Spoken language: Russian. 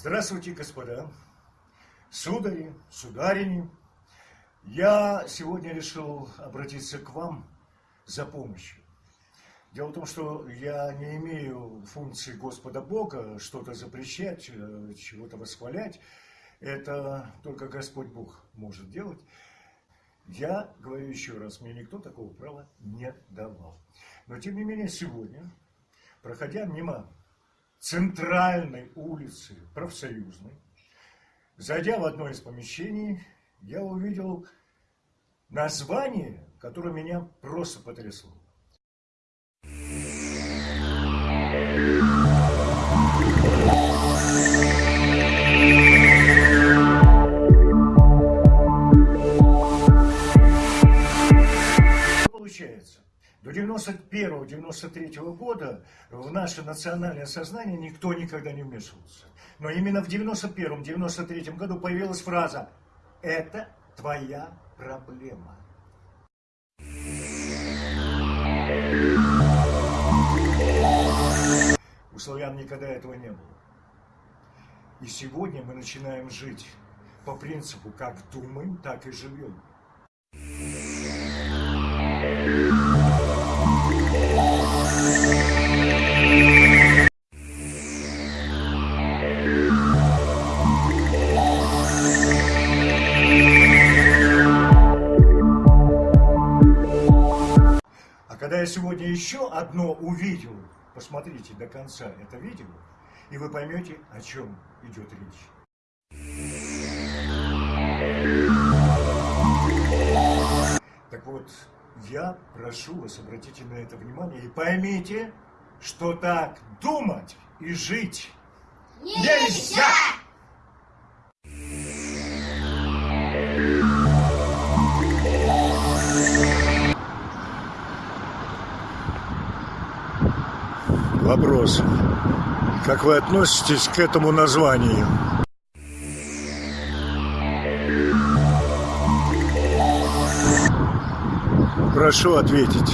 Здравствуйте, господа, судари, сударини. Я сегодня решил обратиться к вам за помощью. Дело в том, что я не имею функции Господа Бога что-то запрещать, э, чего-то восхвалять. Это только Господь Бог может делать. Я говорю еще раз, мне никто такого права не давал. Но тем не менее сегодня, проходя мимо центральной улицы профсоюзной, зайдя в одно из помещений, я увидел название, которое меня просто потрясло. До 91-93 года в наше национальное сознание никто никогда не вмешивался. Но именно в 91-93 году появилась фраза «Это твоя проблема». У славян никогда этого не было. И сегодня мы начинаем жить по принципу «как думаем, так и живем». Я сегодня еще одно увидел, посмотрите до конца это видео, и вы поймете, о чем идет речь. Так вот, я прошу вас, обратите на это внимание и поймите, что так думать и жить нельзя! Вопрос. Как вы относитесь к этому названию? Прошу ответить.